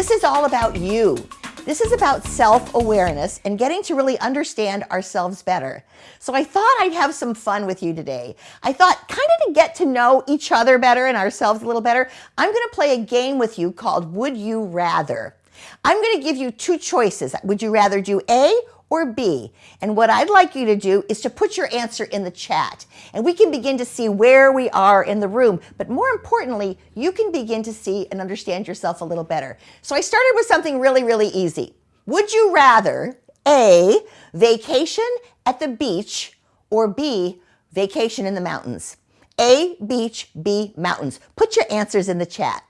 This is all about you. This is about self-awareness and getting to really understand ourselves better. So I thought I'd have some fun with you today. I thought kind of to get to know each other better and ourselves a little better, I'm going to play a game with you called Would You Rather. I'm going to give you two choices. Would you rather do A or B? And what I'd like you to do is to put your answer in the chat and we can begin to see where we are in the room. But more importantly, you can begin to see and understand yourself a little better. So I started with something really, really easy. Would you rather A, vacation at the beach or B, vacation in the mountains? A, beach, B, mountains. Put your answers in the chat.